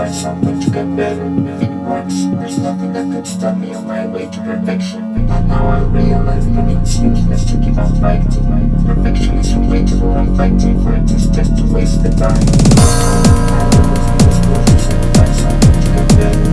find someone to get better It there's nothing that could stop me on my way to perfection. But now I realize that it's useless to keep on fighting. Perfection is relatable, I'm fighting for it, it's just to waste the time. I find to get better